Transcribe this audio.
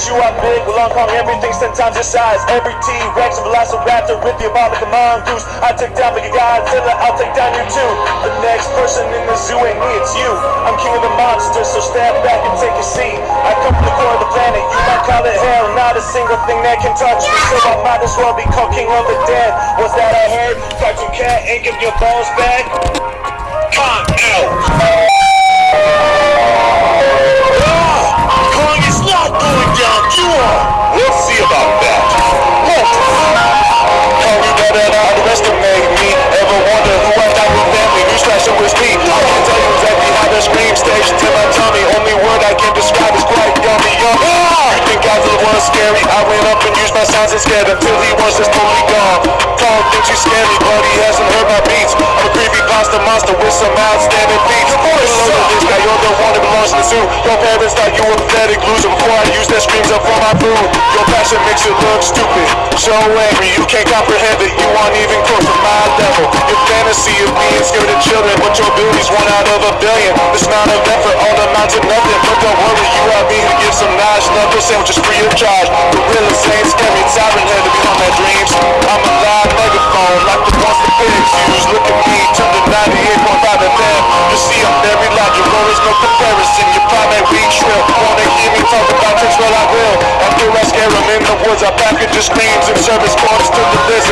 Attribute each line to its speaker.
Speaker 1: chew up big, Long Kong, everything's ten times your size. Every T-Rex, Velociraptor with the diabolical mongoose. I take down Big Godzilla, I'll take down you too. The next person in the zoo ain't me, it's you. I'm king of the monsters, so stand back and take a seat. I come from the core of the planet, you might call it hell. Not a single thing that can touch me, so I might as well be called king of the dead. What's that I heard? Cartoon cat ain't giving your balls back. Come out.
Speaker 2: You think Godzilla was scary? I went up and used my sounds and scared until he was just totally gone. Kong thinks he's scary, but he hasn't heard my beats. I'm a creepy pasta monster with some outstanding feats. Your voice this guy, you're the one that belongs to the zoo. Your parents thought you were pathetic loser before I used their screams up for my food. Your passion makes you look stupid. So angry, you can't comprehend it. You aren't even close to my level. Your fantasy of being scared of children, but your ability's one out of a billion. This amount of effort to nothing. But don't worry, you are me to give some nice knuckle sandwiches free of charge. Gorilla saying scary, siren head to become my dreams. I'm a live megaphone, like the ones the pigs use. Look at me, turn to 98.5 FM. You see, I'm very logical, there's no comparison. Your primate weak shrill. Wanna hear me talk about tricks? Well, I will. After I scare 'em in the woods, I package your screams and service corners to the worry.